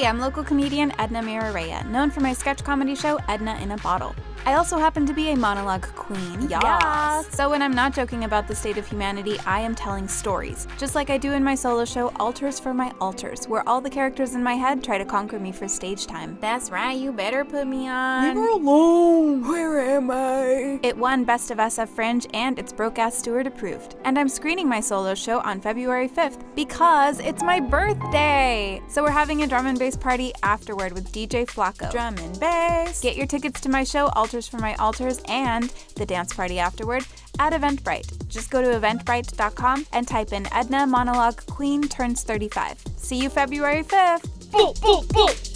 Hey, I'm local comedian Edna Mirareya, known for my sketch comedy show Edna in a Bottle. I also happen to be a monologue queen. Yes. So when I'm not joking about the state of humanity, I am telling stories, just like I do in my solo show Altars for My Altars, where all the characters in my head try to conquer me for stage time. That's right, you better put me on. Leave her alone. Where am I? It won Best of SF Fringe and it's Broke Ass Stuart approved. And I'm screening my solo show on February 5th because it's my birthday! So we're having a drum and bass party afterward with DJ Flacco. Drum and bass. Get your tickets to my show For My Altars and the dance party afterward at Eventbrite. Just go to eventbrite.com and type in Edna Monologue Queen turns 35. See you February 5th! Boop, boop, boop.